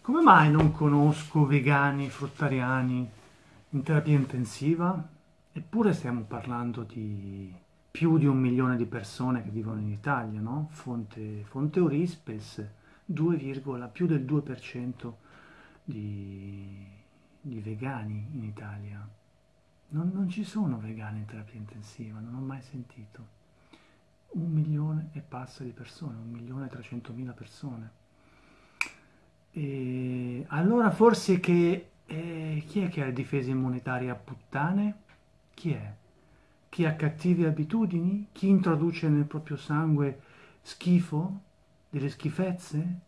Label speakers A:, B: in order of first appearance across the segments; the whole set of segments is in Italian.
A: Come mai non conosco vegani, fruttariani in terapia intensiva? Eppure stiamo parlando di più di un milione di persone che vivono in Italia, no? Fonte, fonte Eurispes, 2, più del 2% di, di vegani in Italia. Non, non ci sono vegani in terapia intensiva, non ho mai sentito. Un milione e passa di persone, un milione e trecentomila persone. E allora forse che... Eh, chi è che ha difesa immunitaria puttane? Chi è? Chi ha cattive abitudini? Chi introduce nel proprio sangue schifo? Delle schifezze?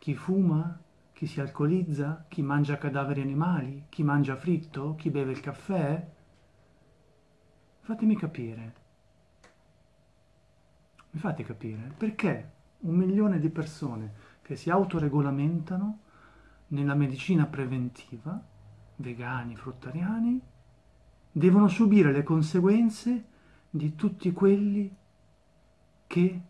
A: Chi fuma? Chi si alcolizza? Chi mangia cadaveri animali? Chi mangia fritto? Chi beve il caffè? Fatemi capire. Mi fate capire perché un milione di persone che si autoregolamentano nella medicina preventiva, vegani, fruttariani, devono subire le conseguenze di tutti quelli che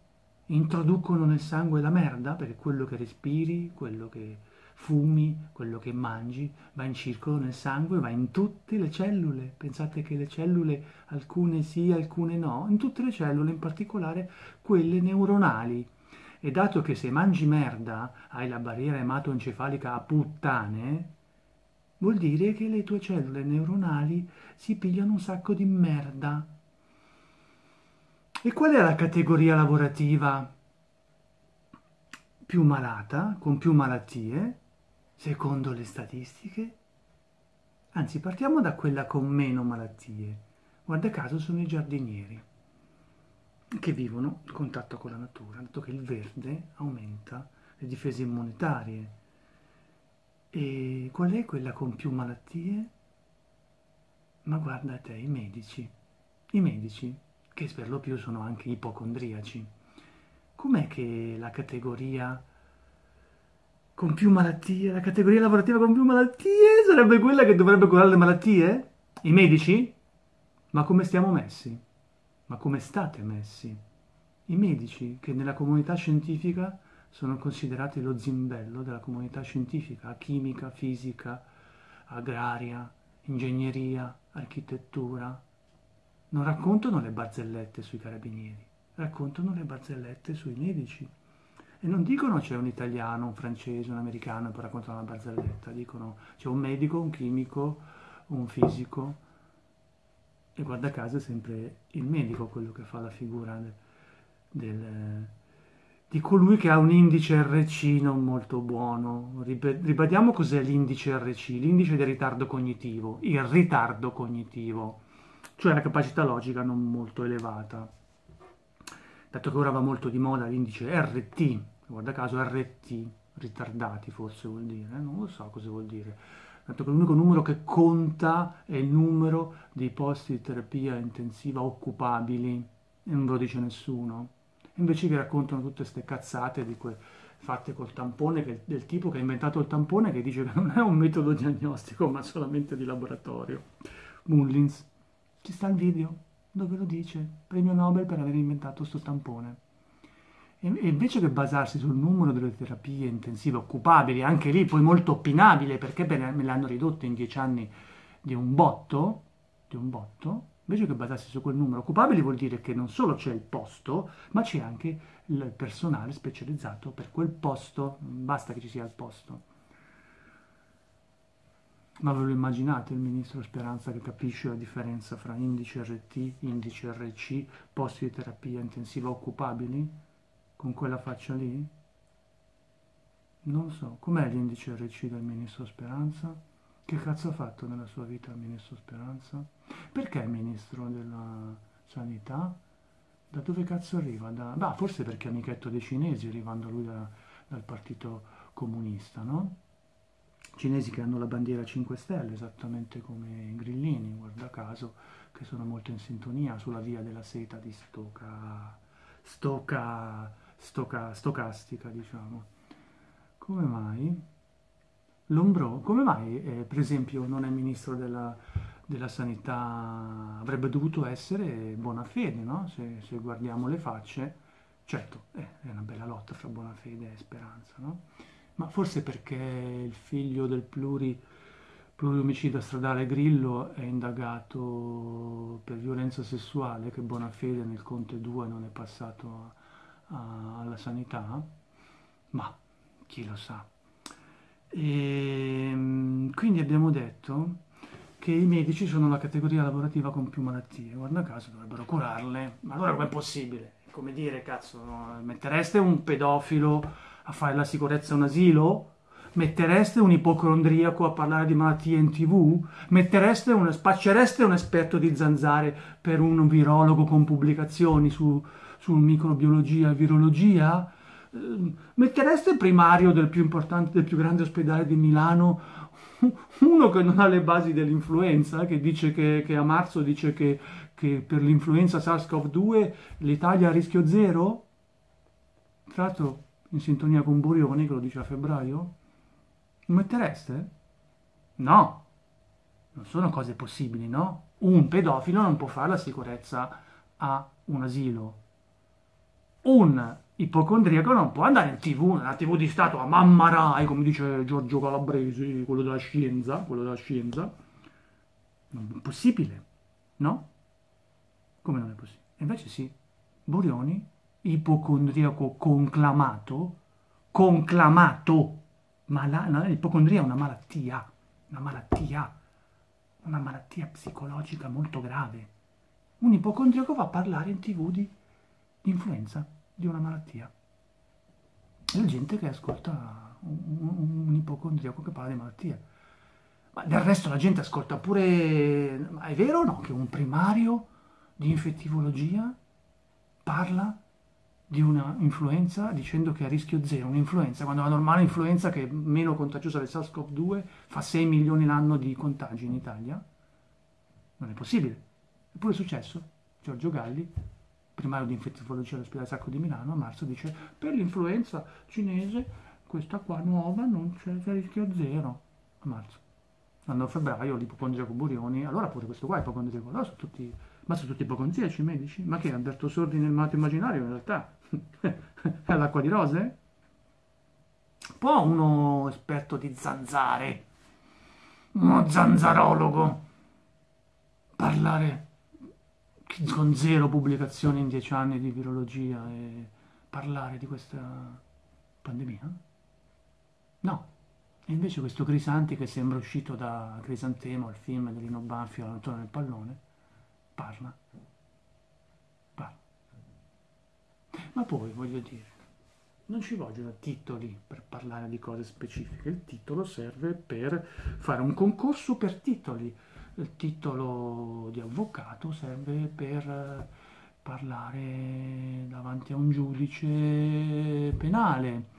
A: introducono nel sangue la merda, perché quello che respiri, quello che fumi, quello che mangi, va in circolo nel sangue, va in tutte le cellule. Pensate che le cellule, alcune sì, alcune no, in tutte le cellule, in particolare quelle neuronali, e dato che se mangi merda hai la barriera ematoencefalica a puttane, vuol dire che le tue cellule neuronali si pigliano un sacco di merda. E qual è la categoria lavorativa più malata, con più malattie, secondo le statistiche? Anzi, partiamo da quella con meno malattie. Guarda caso sono i giardinieri che vivono il contatto con la natura, dato che il verde aumenta le difese immunitarie. E qual è quella con più malattie? Ma guarda te, i medici. I medici, che per lo più sono anche ipocondriaci. Com'è che la categoria con più malattie, la categoria lavorativa con più malattie sarebbe quella che dovrebbe curare le malattie? I medici? Ma come stiamo messi? Ma come state messi? I medici, che nella comunità scientifica sono considerati lo zimbello della comunità scientifica, chimica, fisica, agraria, ingegneria, architettura, non raccontano le barzellette sui carabinieri, raccontano le barzellette sui medici. E non dicono c'è un italiano, un francese, un americano e poi raccontano la barzelletta, dicono c'è un medico, un chimico, un fisico, e guarda caso è sempre il medico quello che fa la figura del, del, di colui che ha un indice RC non molto buono. Ribadiamo cos'è l'indice RC, l'indice di ritardo cognitivo, il ritardo cognitivo, cioè la capacità logica non molto elevata. Dato che ora va molto di moda l'indice RT, guarda caso RT, ritardati forse vuol dire, eh? non lo so cosa vuol dire tanto che l'unico numero che conta è il numero di posti di terapia intensiva occupabili e non ve lo dice nessuno. Invece vi raccontano tutte queste cazzate di que- fatte col tampone, che, del tipo che ha inventato il tampone che dice che non è un metodo diagnostico ma solamente di laboratorio. Mullins, ci sta il video dove lo dice, premio Nobel per aver inventato questo tampone. E invece che basarsi sul numero delle terapie intensive occupabili, anche lì poi molto opinabile, perché me le hanno ridotte in dieci anni di un botto, di un botto, invece che basarsi su quel numero occupabili vuol dire che non solo c'è il posto, ma c'è anche il personale specializzato per quel posto, basta che ci sia il posto. Ma ve lo immaginate il ministro Speranza che capisce la differenza fra indice RT, indice RC, posti di terapia intensiva occupabili? Con quella faccia lì? Non so, com'è l'indice RC del ministro Speranza? Che cazzo ha fatto nella sua vita il ministro Speranza? Perché è ministro della sanità? Da dove cazzo arriva? Da... Bah, forse perché è amichetto dei cinesi, arrivando lui da, dal partito comunista, no? Cinesi che hanno la bandiera 5 Stelle, esattamente come i grillini, guarda caso, che sono molto in sintonia sulla via della seta di Stoca... Stoca stoca, stocastica, diciamo. Come mai? Lombro, come mai, eh, per esempio, non è ministro della, della sanità? Avrebbe dovuto essere Bonafede, no? Se, se guardiamo le facce, certo, eh, è una bella lotta fra Bonafede e Speranza, no? ma forse perché il figlio del pluri, pluriomicida stradale Grillo è indagato per violenza sessuale, che Bonafede nel Conte 2 non è passato a, alla sanità, ma chi lo sa. E, ehm, quindi abbiamo detto che i medici sono la categoria lavorativa con più malattie, guarda caso dovrebbero curarle, ma allora com'è possibile? Come dire, cazzo, mettereste un pedofilo a fare la sicurezza a un asilo? Mettereste un ipocondriaco a parlare di malattie in tv? Mettereste un, spaccereste un esperto di zanzare per un virologo con pubblicazioni su, su microbiologia e virologia? Ehm, mettereste primario del più importante, del più grande ospedale di Milano uno che non ha le basi dell'influenza, che dice che, che a marzo dice che, che per l'influenza SARS-CoV-2 l'Italia a rischio zero? Tra l'altro in sintonia con Burioni, che lo dice a febbraio? Lo mettereste? No, non sono cose possibili, no? Un pedofilo non può fare la sicurezza a un asilo. Un ipocondriaco non può andare in tv, nella tv di Stato, a mamma Rai, come dice Giorgio Calabresi, quello della scienza, quello della scienza. Non è possibile, no? Come non è possibile? Invece sì, Borioni, ipocondriaco conclamato, conclamato, ma la, la, l'ipocondria è una malattia, una malattia, una malattia psicologica molto grave. Un ipocondriaco va a parlare in tv di influenza di una malattia. La gente che ascolta un, un, un ipocondriaco che parla di malattia. Ma del resto la gente ascolta pure... Ma è vero o no che un primario di infettivologia parla di una influenza dicendo che è a rischio zero, un'influenza, quando la normale influenza che è meno contagiosa del SARS-CoV-2 fa 6 milioni l'anno di contagi in Italia? Non è possibile. Eppure è successo. Giorgio Galli primario di infettivologia all'ospedale Sacco di Milano, a marzo dice per l'influenza cinese questa qua nuova non c'è, rischio zero, a marzo. L'anno a febbraio l'ipocondriaco Burioni, allora pure questo qua è ipocondriaco, allora sono tutti, ma sono tutti ipocondriaci i medici? Ma che Alberto Sordi nel malato immaginario in realtà? è l'acqua di rose? Può uno esperto di zanzare, uno zanzarologo, parlare con zero pubblicazioni in dieci anni di virologia e parlare di questa pandemia? No. E invece questo Crisanti che sembra uscito da Crisantemo, il film di Lino Banfio, Antonio nel pallone, parla. Parla. Ma poi, voglio dire, non ci vogliono titoli per parlare di cose specifiche, il titolo serve per fare un concorso per titoli il titolo di avvocato serve per parlare davanti a un giudice penale,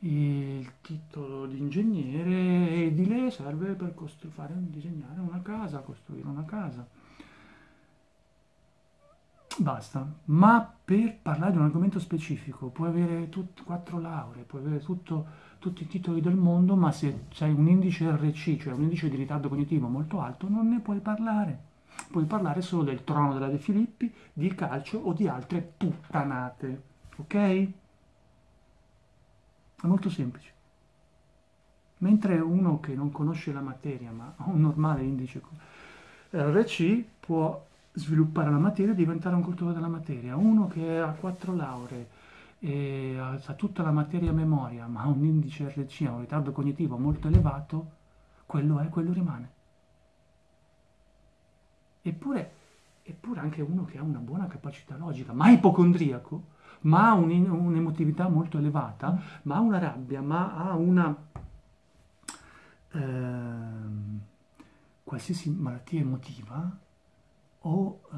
A: il titolo di ingegnere edile serve per fare, disegnare una casa, costruire una casa. Basta, ma per parlare di un argomento specifico puoi avere tut, quattro lauree, puoi avere tutto, tutti i titoli del mondo, ma se hai un indice RC, cioè un indice di ritardo cognitivo molto alto, non ne puoi parlare. Puoi parlare solo del trono della De Filippi, di calcio o di altre puttanate. Ok? È molto semplice. Mentre uno che non conosce la materia, ma ha un normale indice RC, può sviluppare la materia e diventare un cultore della materia. Uno che ha quattro lauree e ha tutta la materia memoria, ma ha un indice RC, ha un ritardo cognitivo molto elevato, quello è, quello rimane. Eppure, eppure anche uno che ha una buona capacità logica, ma ipocondriaco, ma ha un, un'emotività molto elevata, ma ha una rabbia, ma ha una... Eh, qualsiasi malattia emotiva, o eh,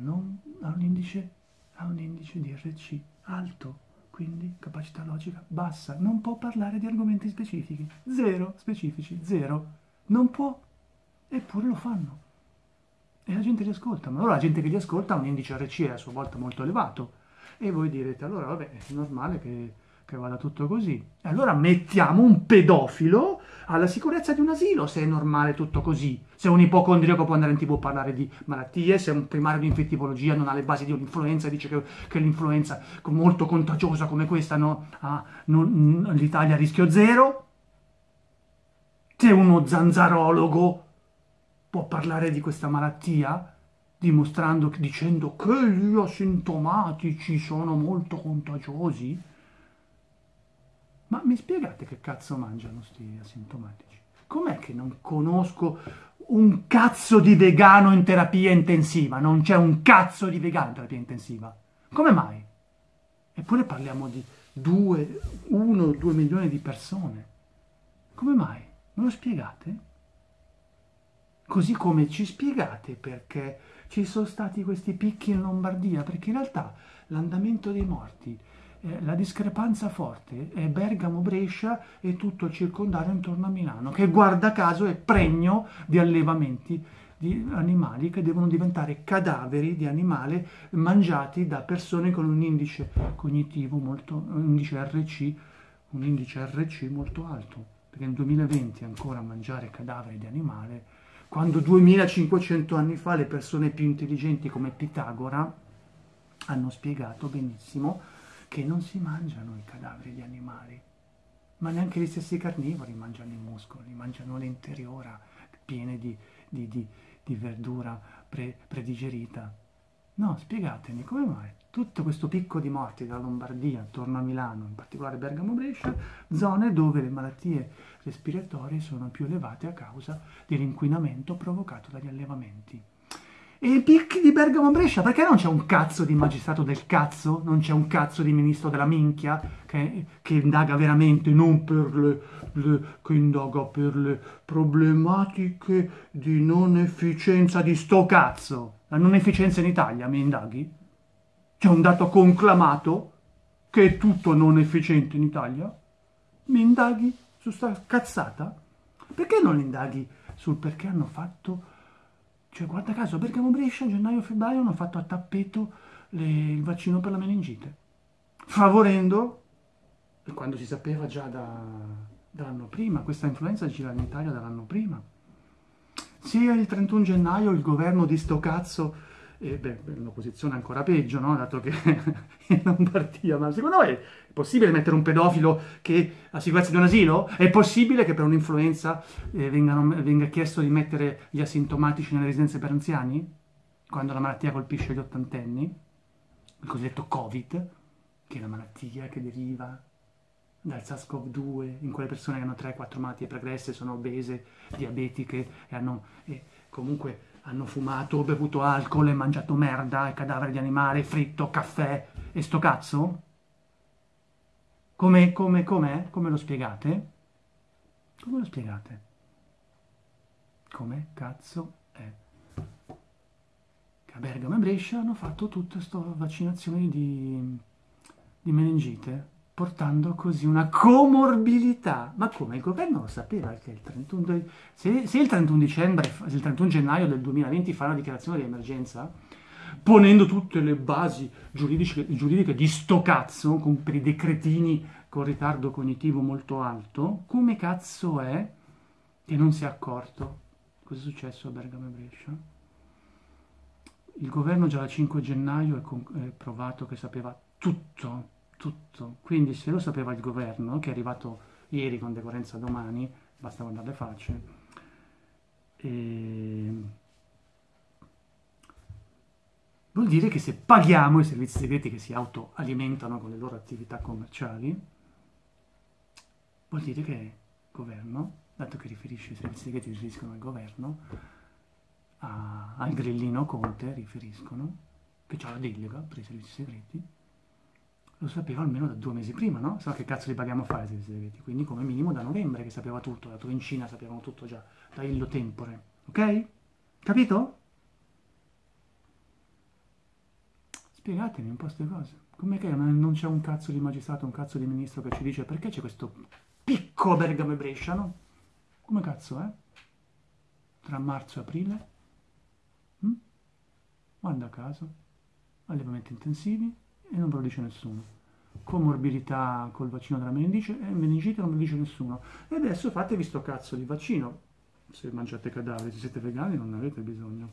A: non, ha, un indice, ha un indice di RC alto, quindi capacità logica bassa, non può parlare di argomenti specifici, zero specifici, zero, non può, eppure lo fanno. E la gente li ascolta, ma allora la gente che li ascolta ha un indice RC a sua volta molto elevato. E voi direte, allora vabbè, è normale che, che vada tutto così. E allora mettiamo un pedofilo alla sicurezza di un asilo, se è normale tutto così. Se un ipocondriaco può andare in tv a parlare di malattie, se un primario di infettivologia non ha le basi di un'influenza e dice che, che l'influenza molto contagiosa come questa no, ah, l'Italia a rischio zero. Se uno zanzarologo può parlare di questa malattia, dimostrando, dicendo che gli asintomatici sono molto contagiosi, ma mi spiegate che cazzo mangiano sti asintomatici? Com'è che non conosco un cazzo di vegano in terapia intensiva? Non c'è un cazzo di vegano in terapia intensiva. Come mai? Eppure parliamo di 2, 1 o 2 milioni di persone. Come mai? Me lo spiegate? Così come ci spiegate perché ci sono stati questi picchi in Lombardia, perché in realtà l'andamento dei morti eh, la discrepanza forte è Bergamo-Brescia e tutto il circondario intorno a Milano, che guarda caso è pregno di allevamenti di animali che devono diventare cadaveri di animali mangiati da persone con un indice cognitivo molto, un indice RC, un indice RC molto alto, perché nel 2020 ancora mangiare cadaveri di animale, quando 2500 anni fa le persone più intelligenti come Pitagora hanno spiegato benissimo che non si mangiano i cadaveri di animali, ma neanche gli stessi carnivori mangiano i muscoli, mangiano l'interiora piene di, di, di, di verdura pre, predigerita. No, spiegatemi come mai tutto questo picco di morti dalla Lombardia attorno a Milano, in particolare Bergamo-Brescia, zone dove le malattie respiratorie sono più elevate a causa dell'inquinamento provocato dagli allevamenti. E i picchi di Bergamo Brescia, perché non c'è un cazzo di magistrato del cazzo? Non c'è un cazzo di ministro della minchia che, che indaga veramente, non per le, le, che indaga per le problematiche di non efficienza di sto cazzo. La non efficienza in Italia, mi indaghi? C'è un dato conclamato che è tutto non efficiente in Italia? Mi indaghi su sta cazzata? Perché non indaghi sul perché hanno fatto cioè, guarda caso, Bergamo Brescia, gennaio-febbraio hanno fatto a tappeto le, il vaccino per la meningite, favorendo, quando si sapeva già da, dall'anno prima, questa influenza gira in Italia dall'anno prima. Sia il 31 gennaio il governo di sto cazzo e beh, un'opposizione ancora peggio, no? dato che in Lombardia, ma secondo voi è possibile mettere un pedofilo che ha sicurezza di un asilo? È possibile che per un'influenza eh, vengano, venga chiesto di mettere gli asintomatici nelle residenze per anziani? Quando la malattia colpisce gli ottantenni? Il cosiddetto Covid, che è una malattia che deriva dal SARS-CoV-2, in quelle persone che hanno 3-4 malattie pregresse, sono obese, diabetiche e hanno... E comunque hanno fumato, bevuto alcol e mangiato merda e cadavere di animale, fritto, caffè e sto cazzo? Come, come, com'è? Come lo spiegate? Come lo spiegate? Come cazzo è? Che a Bergamo e Brescia hanno fatto tutte queste vaccinazioni di, di meningite portando così una comorbilità. Ma come il governo lo sapeva che il 31, se, se il 31 dicembre, il 31 gennaio del 2020 fa una dichiarazione di emergenza, ponendo tutte le basi giuridiche, giuridiche di sto cazzo, con, per i decretini con ritardo cognitivo molto alto, come cazzo è che non si è accorto? Cosa è successo a Bergamo e Brescia? Il governo già dal 5 gennaio è provato che sapeva tutto tutto. Quindi se lo sapeva il governo, che è arrivato ieri con decorrenza domani, basta guardare le facce, e... vuol dire che se paghiamo i servizi segreti che si autoalimentano con le loro attività commerciali, vuol dire che il governo, dato che riferisce i servizi segreti riferiscono al governo, a, al grillino Conte riferiscono, che ha la delega per i servizi segreti, lo sapeva almeno da due mesi prima, no? Se che cazzo li paghiamo a fare i servizi segreti? Quindi come minimo da novembre che sapeva tutto, dato che in Cina sapevano tutto già, da illo tempore, ok? Capito? Spiegatemi un po' queste cose. Com'è che non c'è un cazzo di magistrato, un cazzo di ministro che ci dice perché c'è questo picco Bergamo e Brescia, no? Come cazzo, eh? Tra marzo e aprile? Hm? A caso, allevamenti intensivi, e non ve lo dice nessuno. comorbidità col vaccino della meningite, eh, meningite non me lo dice nessuno. E adesso fatevi sto cazzo di vaccino. Se mangiate cadaveri, se siete vegani non ne avete bisogno.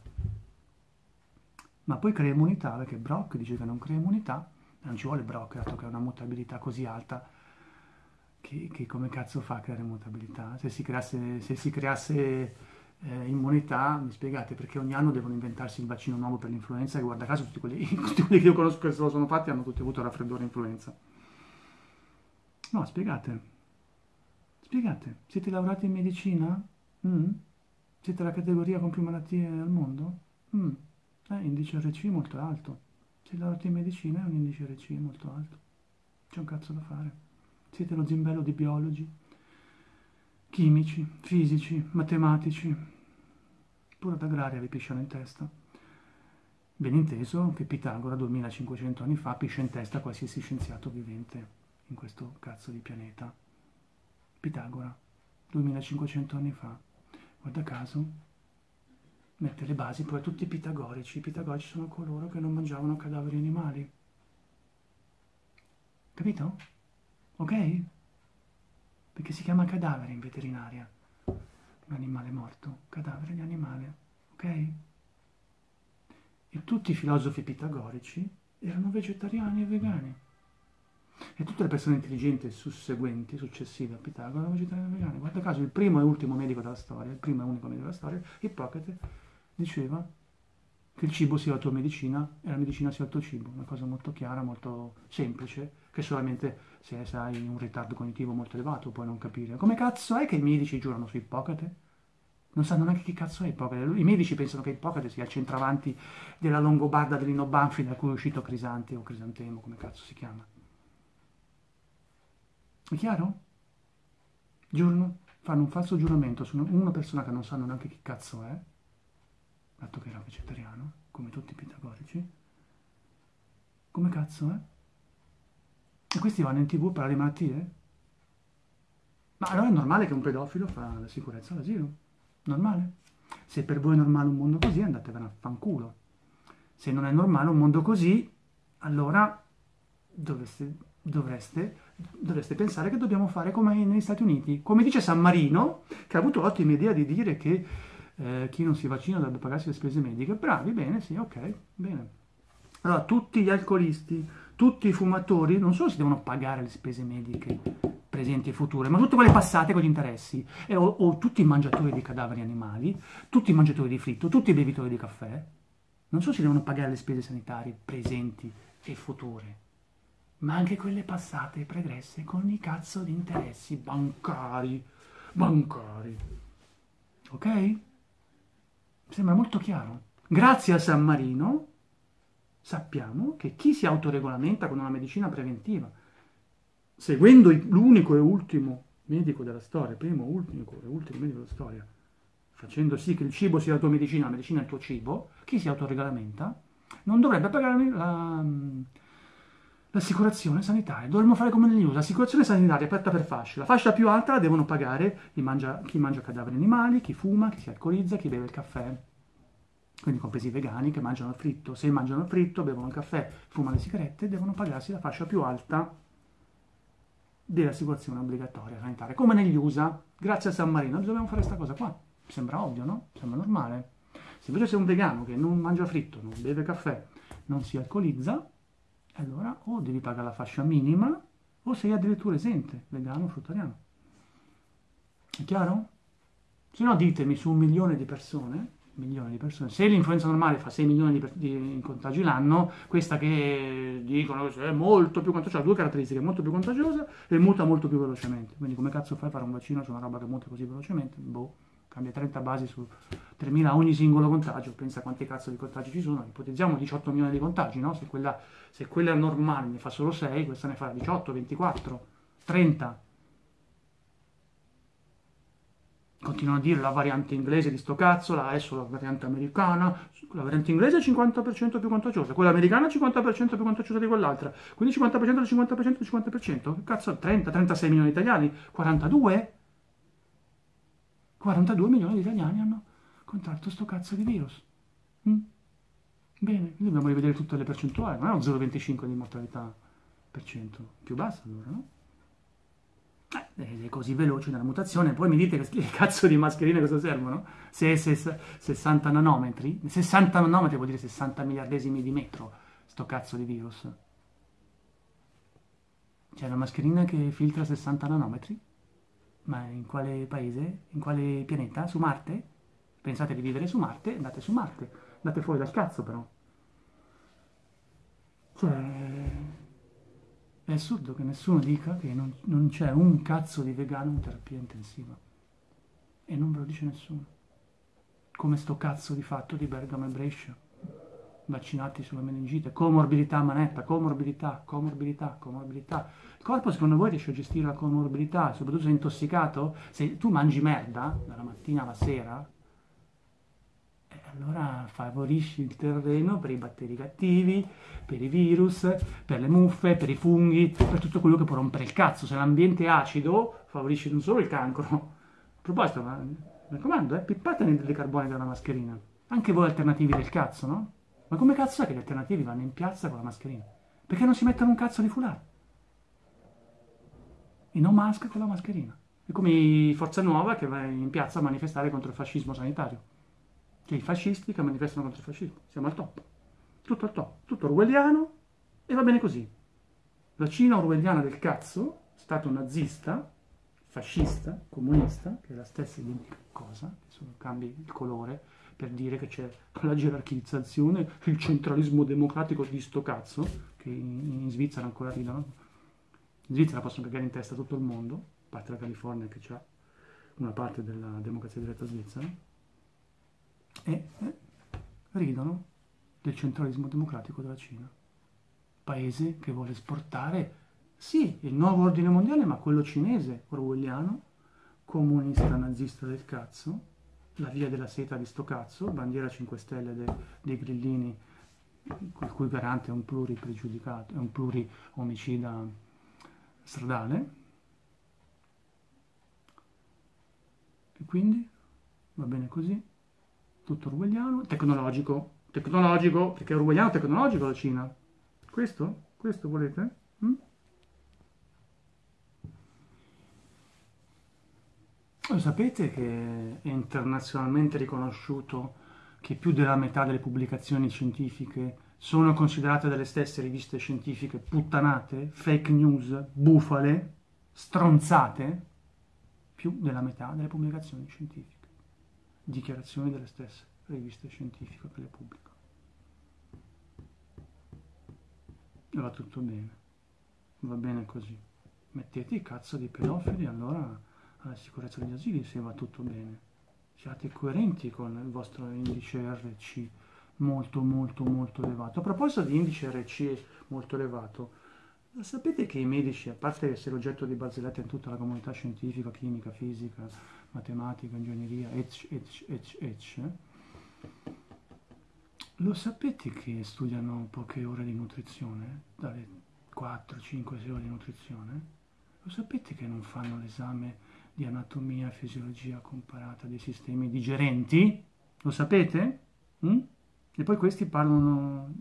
A: Ma poi crea immunità, perché Brock dice che non crea immunità, non ci vuole Brock, dato che ha una mutabilità così alta, che, che come cazzo fa a creare mutabilità? Se si creasse, se si creasse eh, immunità, mi spiegate perché ogni anno devono inventarsi il vaccino nuovo per l'influenza e guarda caso tutti quelli, tutti quelli che io conosco che se lo sono fatti hanno tutti avuto raffreddore e influenza. No, spiegate. Siete, siete laureati in medicina? Mm? Siete la categoria con più malattie al mondo? Mm. Eh, indice RC molto alto. Siete laureati in medicina è un indice RC molto alto. C'è un cazzo da fare. Siete lo zimbello di biologi, chimici, fisici, matematici. Pure d'agraria vi pisciano in testa. Ben inteso che Pitagora 2500 anni fa piscia in testa qualsiasi scienziato vivente in questo cazzo di pianeta. Pitagora, 2500 anni fa, guarda caso, mette le basi poi a tutti i pitagorici. I pitagorici sono coloro che non mangiavano cadaveri animali. Capito? Ok? Perché si chiama cadavere in veterinaria. Un animale morto, cadavere di animale. Ok? E tutti i filosofi pitagorici erano vegetariani e vegani. E tutte le persone intelligenti susseguenti, successive a Pitagora, erano vegetariane e vegane. Guarda caso, il primo e ultimo medico della storia, il primo e unico medico della storia, Ippocrate, diceva che il cibo sia la tua medicina e la medicina sia il tuo cibo. Una cosa molto chiara, molto semplice, che solamente se hai un ritardo cognitivo molto elevato puoi non capire. Come cazzo è che i medici giurano su Ippocrate? Non sanno neanche chi cazzo è Ippocrate. I medici pensano che Ippocrate sia il centravanti della Longobarda dell'Ino Banfi da cui è uscito Crisante o Crisantemo, come cazzo si chiama. È chiaro? Giurano, fanno un falso giuramento su una persona che non sanno neanche chi cazzo è, dato che era vegetariano, come tutti i pitagorici. Come cazzo è? E questi vanno in tv parlare di malattie? Ma allora è normale che un pedofilo fa la sicurezza all'asilo. Normale. Se per voi è normale un mondo così, andatevene a fanculo. Se non è normale un mondo così, allora dovreste, dovreste dovreste pensare che dobbiamo fare come negli Stati Uniti. Come dice San Marino, che ha avuto l'ottima idea di dire che eh, chi non si vaccina dovrebbe pagarsi le spese mediche. Bravi, bene, sì, ok, bene. Allora, tutti gli alcolisti, tutti i fumatori, non solo si devono pagare le spese mediche presenti e future, ma tutte quelle passate con gli interessi, e, o, o tutti i mangiatori di cadaveri animali, tutti i mangiatori di fritto, tutti i bevitori di caffè, non solo si devono pagare le spese sanitarie presenti e future, ma anche quelle passate e pregresse con i cazzo di interessi bancari, bancari. Ok? Sembra molto chiaro. Grazie a San Marino sappiamo che chi si autoregolamenta con una medicina preventiva, seguendo l'unico e ultimo medico della storia, primo, unico e ultimo medico della storia, facendo sì che il cibo sia la tua medicina, la medicina è il tuo cibo, chi si autoregolamenta non dovrebbe pagare la, l'assicurazione sanitaria. Dovremmo fare come negli USA, l'assicurazione sanitaria aperta per fasce. La fascia più alta la devono pagare chi mangia, chi mangia cadaveri animali, chi fuma, chi si alcolizza, chi beve il caffè. Quindi compresi i vegani che mangiano fritto. Se mangiano fritto, bevono caffè, fumano le sigarette, devono pagarsi la fascia più alta dell'assicurazione obbligatoria sanitaria. Come negli USA, grazie a San Marino, dobbiamo fare questa cosa qua. Sembra ovvio, no? Sembra normale. Se invece sei un vegano che non mangia fritto, non beve caffè, non si alcolizza, allora o devi pagare la fascia minima o sei addirittura esente, vegano o fruttariano. È chiaro? Se no ditemi su un milione di persone, milioni di persone, se l'influenza normale fa 6 milioni di, di contagi l'anno, questa che dicono è molto più contagiosa, ha due caratteristiche, molto più contagiosa e muta molto più velocemente. Quindi come cazzo fai a fare un vaccino su una roba che muta così velocemente? Boh cambia 30 basi su 3.000 ogni singolo contagio, pensa quanti cazzo di contagi ci sono, ipotizziamo 18 milioni di contagi, no? se, quella, se quella normale ne fa solo 6, questa ne fa 18, 24, 30. Continuano a dire la variante inglese di sto cazzo, adesso la variante americana, la variante inglese è 50% più contagiosa, quella americana è 50% più contagiosa di quell'altra, quindi 50% del 50% del 50%, che cazzo, 30, 36 milioni di italiani, 42? 42 milioni di italiani hanno contratto sto cazzo di virus. Mm? Bene, dobbiamo rivedere tutte le percentuali, non è un 0,25 di mortalità più bassa allora, no? Eh, è così veloce nella mutazione, poi mi dite che, cazzo di mascherine cosa servono? Se, se, 60 nanometri, 60 nanometri vuol dire 60 miliardesimi di metro, sto cazzo di virus. C'è una mascherina che filtra 60 nanometri? Ma in quale paese? In quale pianeta? Su Marte? Pensate di vivere su Marte? Andate su Marte. Andate fuori dal cazzo però. Cioè... È assurdo che nessuno dica che non, non c'è un cazzo di vegano in terapia intensiva. E non ve lo dice nessuno. Come sto cazzo di fatto di Bergamo e Brescia vaccinati sulla meningite, comorbidità manetta, comorbidità, comorbidità, comorbidità. Il corpo secondo voi riesce a gestire la comorbidità, soprattutto se è intossicato? Se tu mangi merda dalla mattina alla sera, allora favorisci il terreno per i batteri cattivi, per i virus, per le muffe, per i funghi, per tutto quello che può rompere il cazzo. Se l'ambiente è acido, favorisci non solo il cancro. A proposito, ma, mi raccomando, eh, pippate dei carboni dalla mascherina. Anche voi alternativi del cazzo, no? Ma come cazzo è che gli alternativi vanno in piazza con la mascherina? Perché non si mettono un cazzo di foulard? I no mask con la mascherina. È come Forza Nuova che va in piazza a manifestare contro il fascismo sanitario. Cioè i fascisti che manifestano contro il fascismo. Siamo al top. Tutto al top. Tutto orwelliano e va bene così. La Cina orwelliana del cazzo, stato nazista, fascista, comunista, che è la stessa identica cosa, che solo cambi il colore, per dire che c'è la gerarchizzazione, il centralismo democratico di sto cazzo, che in, in Svizzera ancora ridono. In Svizzera possono cagare in testa tutto il mondo, a parte la California che ha una parte della democrazia diretta svizzera, e eh, ridono del centralismo democratico della Cina. Paese che vuole esportare, sì, il nuovo ordine mondiale, ma quello cinese, orwelliano, comunista nazista del cazzo, la via della seta di sto cazzo, bandiera 5 stelle de, dei grillini, il cui garante è un pluripregiudicato, è un pluri-omicida stradale. E quindi va bene così, tutto orwelliano, tecnologico, tecnologico, perché è orwelliano tecnologico la Cina. Questo? Questo volete? Mm? Lo sapete che è internazionalmente riconosciuto che più della metà delle pubblicazioni scientifiche sono considerate dalle stesse riviste scientifiche puttanate, fake news, bufale, stronzate? Più della metà delle pubblicazioni scientifiche. Dichiarazioni delle stesse riviste scientifiche che le pubblicano. E va tutto bene. Va bene così. Mettete i cazzo di pedofili, allora alla sicurezza degli asili se va tutto bene. Siate coerenti con il vostro indice RC molto molto molto elevato. A proposito di indice RC molto elevato, sapete che i medici, a parte essere oggetto di barzellette in tutta la comunità scientifica, chimica, fisica, matematica, ingegneria, ecc, ecc, ecc, lo sapete che studiano poche ore di nutrizione? Dalle 4, 5, 6 ore di nutrizione? Lo sapete che non fanno l'esame di anatomia fisiologia comparata dei sistemi digerenti, lo sapete? Mm? E poi questi parlano,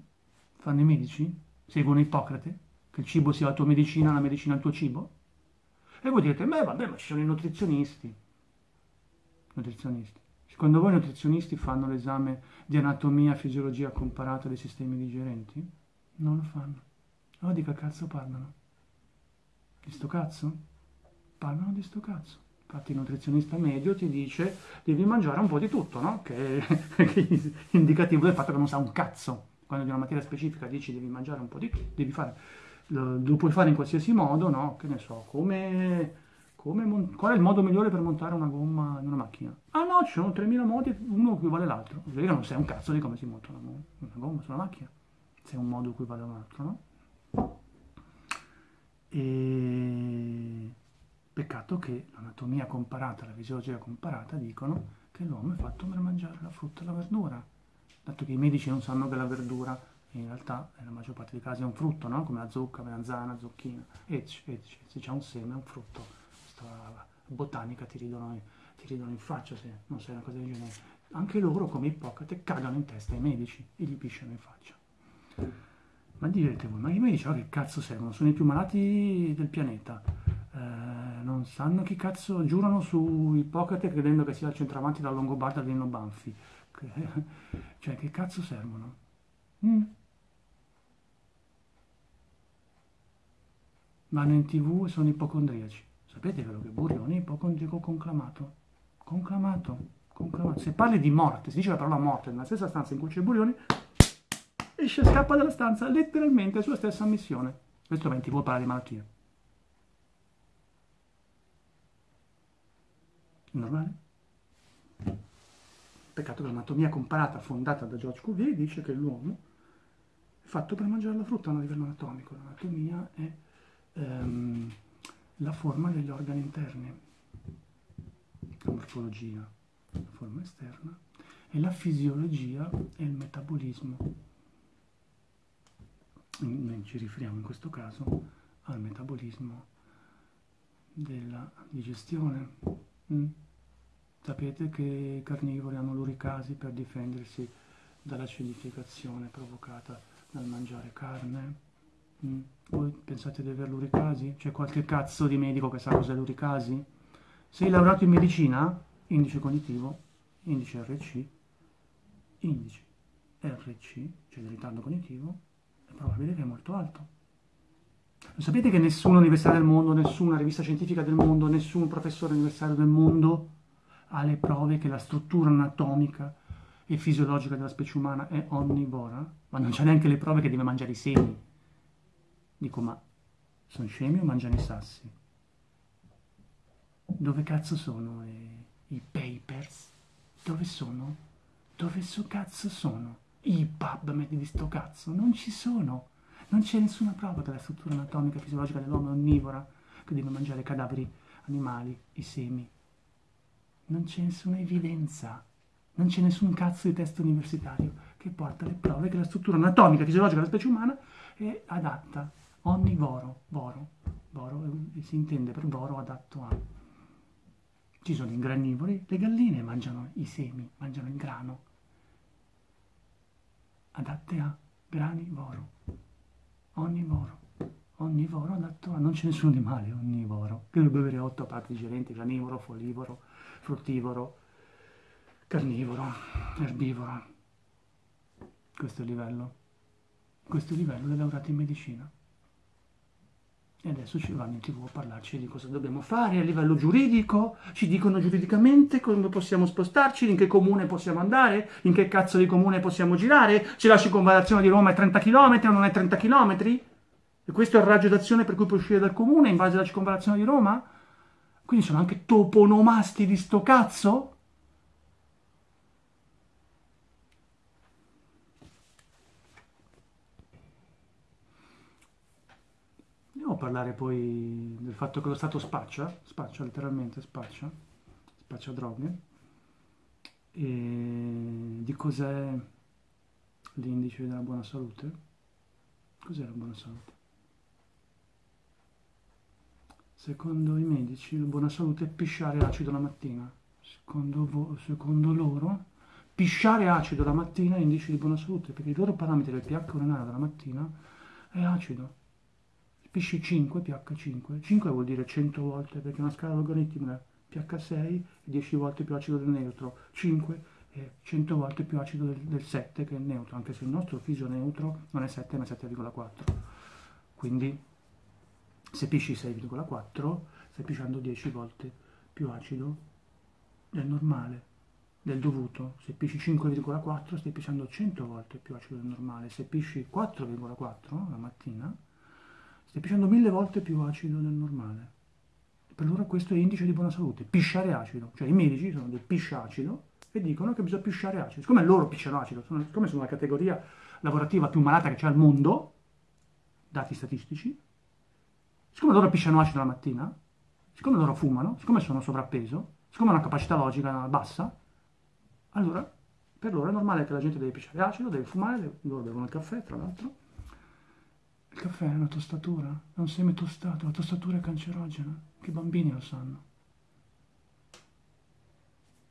A: fanno i medici, seguono Ippocrate, che il cibo sia la tua medicina, la medicina il tuo cibo. E voi direte, beh vabbè, ma ci sono i nutrizionisti. Nutrizionisti. Secondo voi i nutrizionisti fanno l'esame di anatomia fisiologia comparata dei sistemi digerenti? Non lo fanno. Allora di che cazzo parlano? Di sto cazzo? Parlano di sto cazzo. Infatti il nutrizionista medio ti dice devi mangiare un po' di tutto, no? Che è indicativo del fatto che non sa un cazzo. Quando di una materia specifica dici devi mangiare un po' di tutto, devi fare, lo, lo puoi fare in qualsiasi modo, no? Che ne so, come, come qual è il modo migliore per montare una gomma in una macchina? Ah no, ci sono 3000 modi, uno equivale all'altro. Vedi che non sai un cazzo di come si monta una, una gomma su una macchina, se un modo equivale all'altro, no? E Peccato che l'anatomia comparata la fisiologia comparata dicono che l'uomo è fatto per mangiare la frutta e la verdura, dato che i medici non sanno che la verdura in realtà nella maggior parte dei casi è un frutto, no? come la zucca, la melanzana, zucchina, ecc, ecc, se c'è un seme è un frutto, questa botanica ti ridono, ti ridono in faccia se non sai una cosa del genere. Anche loro, come Ippocrate, cagano in testa ai medici e gli pisciano in faccia. Ma direte voi, ma i medici oh, che cazzo servono? Sono i più malati del pianeta. Eh, non sanno chi cazzo giurano su Ippocrate credendo che sia il centravanti della Longobarda Nino Banfi. cioè, che cazzo servono? Mm. Vanno in tv e sono ipocondriaci. Sapete quello che Burioni è ipocondriaco conclamato? Conclamato, conclamato. Se parli di morte, si dice la parola morte nella stessa stanza in cui c'è Burioni, esce scappa dalla stanza letteralmente sua stessa missione. Questo va in tv parlare di malattie. Normale? Peccato che l'anatomia comparata fondata da George Cuvier dice che l'uomo è fatto per mangiare la frutta a livello anatomico. L'anatomia è ehm, la forma degli organi interni, la morfologia, la forma esterna, e la fisiologia e il metabolismo noi ci riferiamo in questo caso al metabolismo della digestione. Mm? Sapete che i carnivori hanno l'uricasi per difendersi dall'acidificazione provocata dal mangiare carne? Mm? Voi pensate di avere l'uricasi? C'è qualche cazzo di medico che sa cos'è l'uricasi? Sei laureato in medicina? Indice cognitivo, indice RC, indice RC, cioè il ritardo cognitivo, probabile che è molto alto. Lo sapete che nessuna università del mondo, nessuna rivista scientifica del mondo, nessun professore universitario del mondo ha le prove che la struttura anatomica e fisiologica della specie umana è onnivora? Ma non c'è neanche le prove che deve mangiare i semi. Dico, ma sono scemi o mangiano i sassi? Dove cazzo sono i, i papers? Dove sono? Dove so cazzo sono? i PubMed di sto cazzo, non ci sono. Non c'è nessuna prova che la struttura anatomica e fisiologica dell'uomo è onnivora, che deve mangiare cadaveri animali, i semi. Non c'è nessuna evidenza, non c'è nessun cazzo di testo universitario che porta le prove che la struttura anatomica e fisiologica della specie umana è adatta, onnivoro, voro, voro si intende per voro adatto a. Ci sono i granivori, le galline mangiano i semi, mangiano il grano, adatte a granivoro, onnivoro, onnivoro adatto a, non c'è nessun animale onnivoro, che dovrebbe avere otto parti digerenti, granivoro, folivoro, fruttivoro, carnivoro, erbivoro. Questo è il livello, questo è il livello dei laureati in medicina. E adesso ci vanno in tv a parlarci di cosa dobbiamo fare a livello giuridico, ci dicono giuridicamente come possiamo spostarci, in che comune possiamo andare, in che cazzo di comune possiamo girare, se la circonvallazione di Roma è 30 km o non è 30 km? E questo è il raggio d'azione per cui puoi uscire dal comune in base alla circonvallazione di Roma? Quindi sono anche toponomasti di sto cazzo? A parlare poi del fatto che lo Stato spaccia, spaccia letteralmente, spaccia, spaccia droghe, e di cos'è l'indice della buona salute. Cos'è la buona salute? Secondo i medici la buona salute è pisciare acido la mattina. Secondo, secondo loro pisciare acido la mattina è indice di buona salute perché il loro parametro del pH urinario della mattina è acido Pisci 5, pH 5. 5 vuol dire 100 volte perché una scala logaritmica. pH 6 è 10 volte più acido del neutro. 5 è 100 volte più acido del, del 7 che è il neutro, anche se il nostro fisio neutro non è 7 ma è 7,4. Quindi se pisci 6,4 stai pisciando 10 volte più acido del normale, del dovuto. Se pisci 5,4 stai pisciando 100 volte più acido del normale. Se pisci 4,4 la mattina stai pisciando mille volte più acido del normale. Per loro questo è indice di buona salute, pisciare acido. Cioè i medici sono del pisciacido e dicono che bisogna pisciare acido. Siccome loro pisciano acido, sono, siccome sono la categoria lavorativa più malata che c'è al mondo, dati statistici, siccome loro pisciano acido la mattina, siccome loro fumano, siccome sono sovrappeso, siccome hanno una capacità logica bassa, allora per loro è normale che la gente deve pisciare acido, deve fumare, loro bevono il caffè tra l'altro, il caffè è una tostatura, è un seme tostato, la tostatura è cancerogena, che i bambini lo sanno.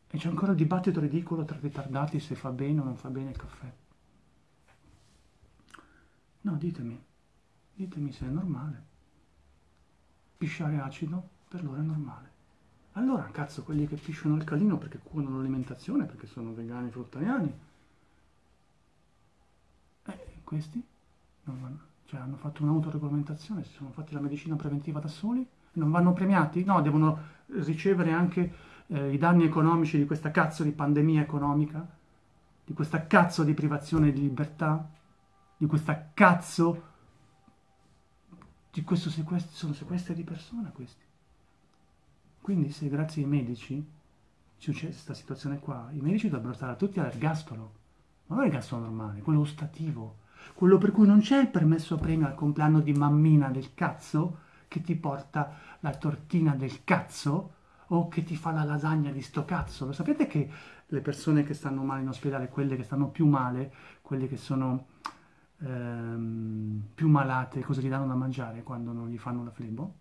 A: E c'è ancora il dibattito ridicolo tra ritardati se fa bene o non fa bene il caffè. No, ditemi, ditemi se è normale. Pisciare acido per loro è normale. Allora, cazzo, quelli che pisciano alcalino perché curano l'alimentazione, perché sono vegani, fruttariani, eh, questi non vanno, cioè hanno fatto un'autoregolamentazione, si sono fatti la medicina preventiva da soli, non vanno premiati? No, devono ricevere anche eh, i danni economici di questa cazzo di pandemia economica, di questa cazzo di privazione di libertà, di questa cazzo di questo sequestro, sono sequestri di persona questi. Quindi se grazie ai medici succede questa situazione qua, i medici dovrebbero stare tutti all'ergastolo, ma non l'ergastolo normale, quello ostativo, quello per cui non c'è il permesso premio al compleanno di mammina del cazzo che ti porta la tortina del cazzo o che ti fa la lasagna di sto cazzo. Lo sapete che le persone che stanno male in ospedale, quelle che stanno più male, quelle che sono ehm, più malate, cosa gli danno da mangiare quando non gli fanno la flebo?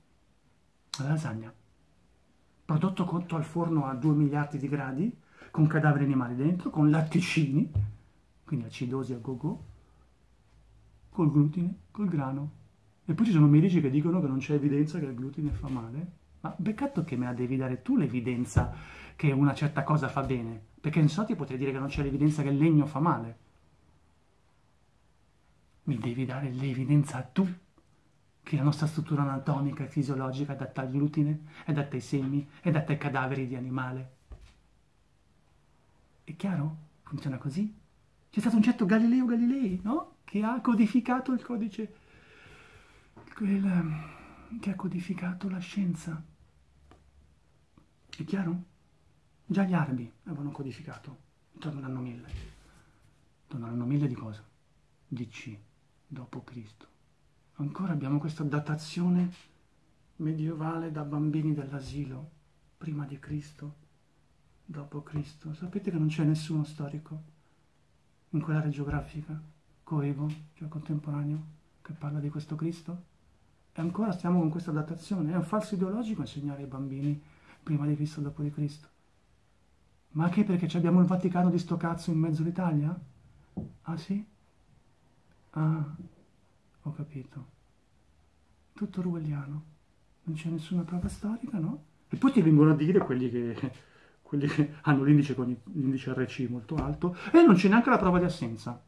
A: La lasagna. Prodotto cotto al forno a 2 miliardi di gradi, con cadaveri animali dentro, con latticini, quindi acidosi a go-go, col glutine, col grano. E poi ci sono medici che dicono che non c'è evidenza che il glutine fa male. Ma peccato che me la devi dare tu l'evidenza che una certa cosa fa bene, perché in so ti potrei dire che non c'è l'evidenza che il legno fa male. Mi devi dare l'evidenza tu che la nostra struttura anatomica e fisiologica è adatta al glutine, è adatta ai semi, è adatta ai cadaveri di animale. È chiaro? Funziona così? C'è stato un certo Galileo Galilei, no? Che ha codificato il codice, quel, che ha codificato la scienza. È chiaro? Già gli arabi avevano codificato intorno all'anno 1000. Intorno all'anno 1000 di cosa? Di C, dopo Cristo. Ancora abbiamo questa datazione medievale da bambini dell'asilo, prima di Cristo, dopo Cristo. Sapete che non c'è nessuno storico in quell'area geografica, coevo, cioè contemporaneo, che parla di questo Cristo? E ancora stiamo con questa datazione. È un falso ideologico insegnare ai bambini prima di Cristo, dopo di Cristo. Ma anche perché abbiamo il Vaticano di sto cazzo in mezzo all'Italia? Ah sì? Ah, ho capito. Tutto orwelliano. Non c'è nessuna prova storica, no? E poi ti vengono a dire quelli che, quelli che hanno l'indice, con l'indice RC molto alto e non c'è neanche la prova di assenza.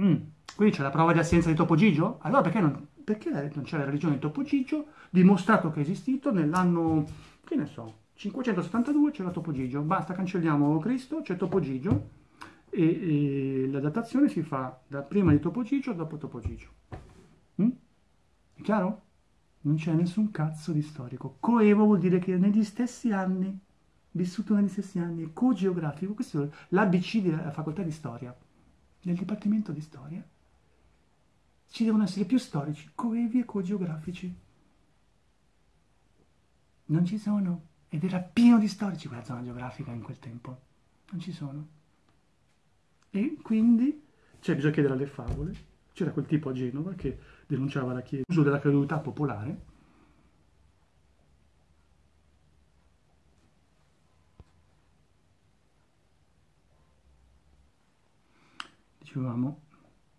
A: Mm. Quindi c'è la prova di assenza di Topo Gigio? Allora perché non, perché non c'è la religione di Topo Gigio dimostrato che è esistito nell'anno, che ne so, 572 c'era Topo Gigio, basta cancelliamo Cristo, c'è Topo Gigio e, e, la datazione si fa da prima di Topo Gigio dopo Topo Gigio. Mm? È chiaro? Non c'è nessun cazzo di storico. Coevo vuol dire che negli stessi anni, vissuto negli stessi anni, co-geografico, questo è l'ABC della facoltà di storia, nel dipartimento di storia, ci devono essere più storici, coevi e co-geografici. Non ci sono. Ed era pieno di storici quella zona geografica in quel tempo. Non ci sono. E quindi, cioè bisogna chiedere alle favole, c'era quel tipo a Genova che denunciava la chiesa, l'uso della credulità popolare, dicevamo,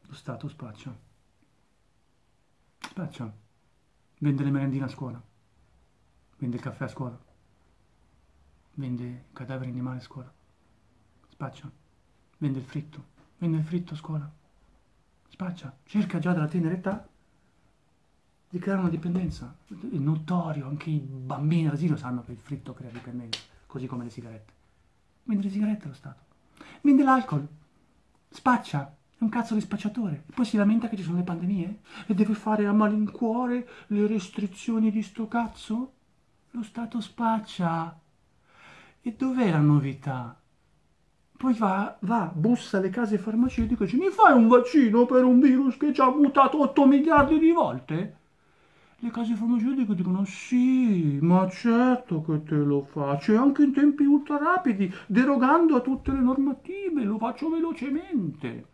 A: lo Stato spaccia. Spaccia. Vende le merendine a scuola. Vende il caffè a scuola vende cadaveri animali a scuola, spaccia, vende il fritto, vende il fritto a scuola, spaccia, cerca già dalla tenera età di creare una dipendenza. È notorio, anche i bambini all'asilo sanno che il fritto crea dipendenza, così come le sigarette. Vende le sigarette allo Stato, vende l'alcol, spaccia, è un cazzo di spacciatore. E poi si lamenta che ci sono le pandemie e deve fare a malincuore le restrizioni di sto cazzo? Lo Stato spaccia. E dov'è la novità? Poi va, va, bussa alle case farmaceutiche e dice mi fai un vaccino per un virus che ci ha mutato 8 miliardi di volte? Le case farmaceutiche dicono sì, ma certo che te lo faccio, e anche in tempi ultra rapidi, derogando a tutte le normative, lo faccio velocemente.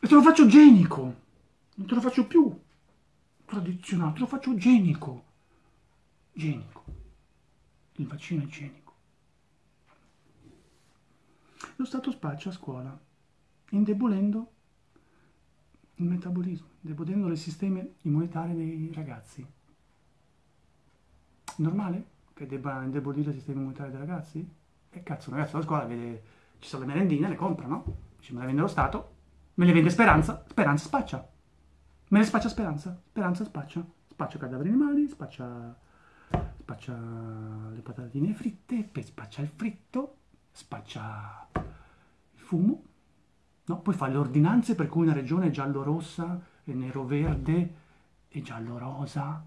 A: E te lo faccio genico, non te lo faccio più tradizionale, te lo faccio genico. Genico il vaccino igienico. Lo Stato spaccia a scuola, indebolendo il metabolismo, indebolendo il sistema immunitario dei ragazzi. Normale che debba indebolire il sistema immunitario dei ragazzi? E cazzo, un ragazzo alla scuola vede, ci sono le merendine, le compra, no? Dice, me le vende lo Stato, me le vende Speranza, Speranza spaccia. Me le spaccia Speranza, Speranza spaccia. Spaccia cadaveri animali, spaccia, spaccia le patatine fritte, spaccia il fritto, spaccia il fumo, no? Poi fa le ordinanze per cui una regione è giallo-rossa, e nero-verde, e giallo-rosa,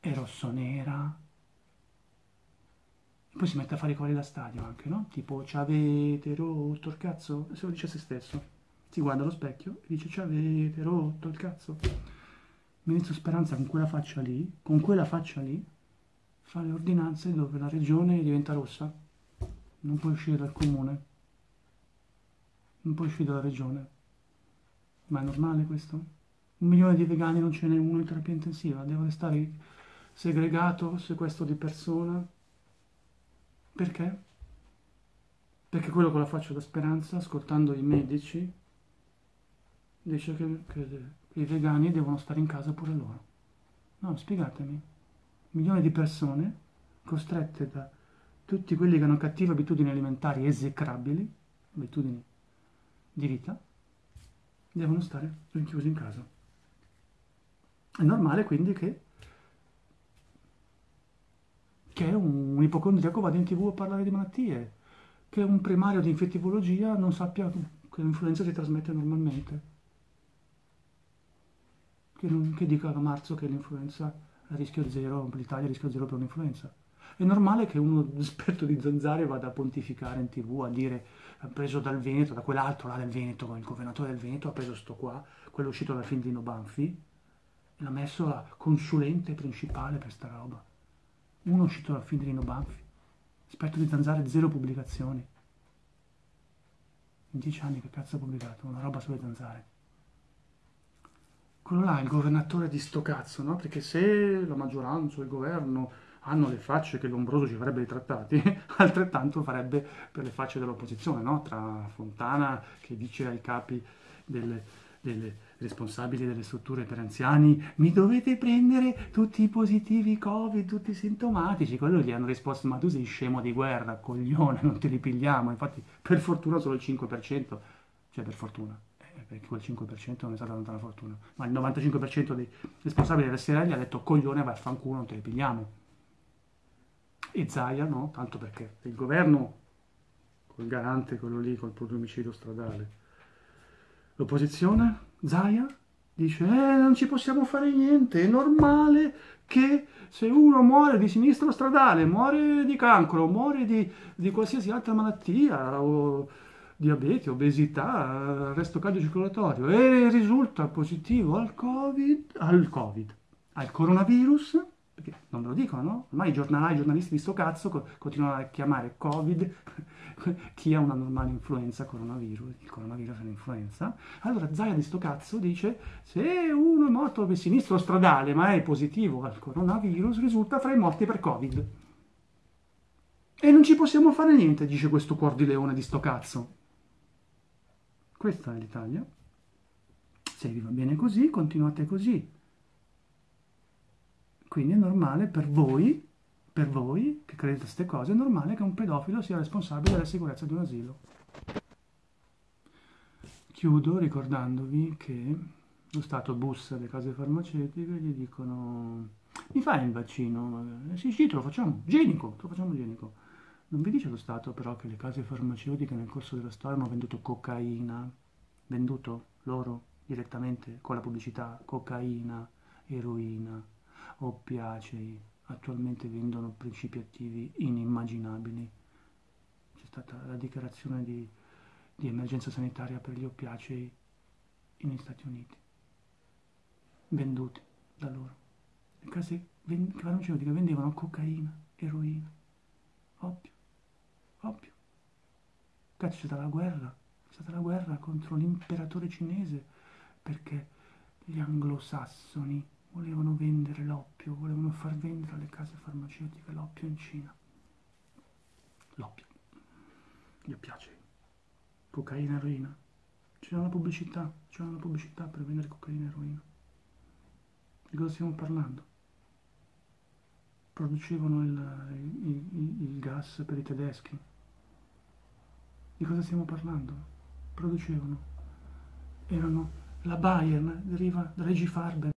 A: e rosso-nera. Poi si mette a fare i cori da stadio anche, no? Tipo, ci avete rotto il cazzo? Se lo dice a se stesso. Si guarda allo specchio e dice, ci avete rotto il cazzo? Ministro Speranza con quella faccia lì, con quella faccia lì, fa le ordinanze dove la regione diventa rossa. Non puoi uscire dal comune. Non puoi uscire dalla regione. Ma è normale questo? Un milione di vegani non ce n'è uno in terapia intensiva, deve restare segregato, sequestro di persona. Perché? Perché quello con la faccia da speranza, ascoltando i medici, dice che, che i vegani devono stare in casa pure loro. No, spiegatemi. Milioni di persone costrette da tutti quelli che hanno cattive abitudini alimentari esecrabili, abitudini di vita, devono stare rinchiusi in casa. È normale quindi che, che un, ipocondriaco vada in tv a parlare di malattie, che un primario di infettivologia non sappia che l'influenza si trasmette normalmente che, non, che dica a marzo che l'influenza è a rischio zero, l'Italia è a rischio zero per un'influenza. È normale che uno esperto di zanzare vada a pontificare in tv a dire preso dal Veneto, da quell'altro là del Veneto, il governatore del Veneto ha preso sto qua, quello uscito di Nino Banfi, l'ha messo a consulente principale per sta roba. Uno uscito di Nino Banfi, esperto di zanzare, zero pubblicazioni. In dieci anni che cazzo ha pubblicato? Una roba sulle zanzare quello là è il governatore di sto cazzo, no? Perché se la maggioranza il governo hanno le facce che Lombroso ci farebbe i trattati, altrettanto farebbe per le facce dell'opposizione, no? Tra Fontana che dice ai capi delle, delle responsabili delle strutture per anziani mi dovete prendere tutti i positivi covid, tutti i sintomatici, quello gli hanno risposto ma tu sei scemo di guerra, coglione, non te li pigliamo, infatti per fortuna solo il 5%, cioè per fortuna, perché quel 5% non è stata tanta fortuna, ma il 95% dei responsabili delle SRL ha detto coglione vai a fanculo, non te le pigliamo. E Zaia no, tanto perché il governo, col garante, quello lì, col omicidio stradale, l'opposizione, Zaia, dice eh, non ci possiamo fare niente, è normale che se uno muore di sinistro stradale, muore di cancro, muore di, di qualsiasi altra malattia o diabete, obesità, arresto cardiocircolatorio e risulta positivo al COVID, al COVID, al coronavirus, perché non me lo dicono, no? Ormai i giornalai, i giornalisti di sto cazzo continuano a chiamare Covid chi ha una normale influenza, coronavirus, il coronavirus è un'influenza. Allora Zaia di sto cazzo dice se uno è morto per sinistro stradale ma è positivo al coronavirus risulta fra i morti per Covid. E non ci possiamo fare niente, dice questo cuor di leone di sto cazzo. Questa è l'Italia. Se vi va bene così, continuate così. Quindi è normale per voi, per voi che credete a queste cose, è normale che un pedofilo sia responsabile della sicurezza di un asilo. Chiudo ricordandovi che lo Stato bussa alle case farmaceutiche e gli dicono mi fai il vaccino? Sì, sì, te lo facciamo, igienico, te lo facciamo igienico. Non vi dice lo Stato però che le case farmaceutiche nel corso della storia hanno venduto cocaina, venduto loro direttamente con la pubblicità cocaina, eroina, oppiacei, attualmente vendono principi attivi inimmaginabili. C'è stata la dichiarazione di, di emergenza sanitaria per gli oppiacei negli Stati Uniti, venduti da loro. Le case farmaceutiche vendevano cocaina, eroina, oppio Ovvio. Cazzo, c'è stata la guerra. C'è stata la guerra contro l'imperatore cinese perché gli anglosassoni volevano vendere l'oppio, volevano far vendere alle case farmaceutiche l'oppio in Cina. L'oppio. Gli piace. Cocaina, eroina. C'era una pubblicità, c'era una pubblicità per vendere cocaina e eroina. Di cosa stiamo parlando? Producevano il, il, il, il gas per i tedeschi. Di cosa stiamo parlando? Producevano. Erano la Bayern, deriva da Regi Farben.